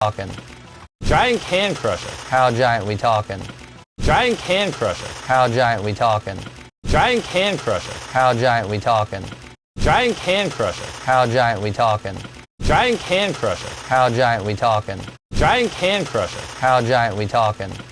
talking? Giant can crusher. How giant we talking? Giant can crusher. How giant we talking? Giant can crusher. How giant we talking? Giant can crusher. How giant we talking? Giant can crusher. How giant we talking? Giant can crusher. How giant we talking?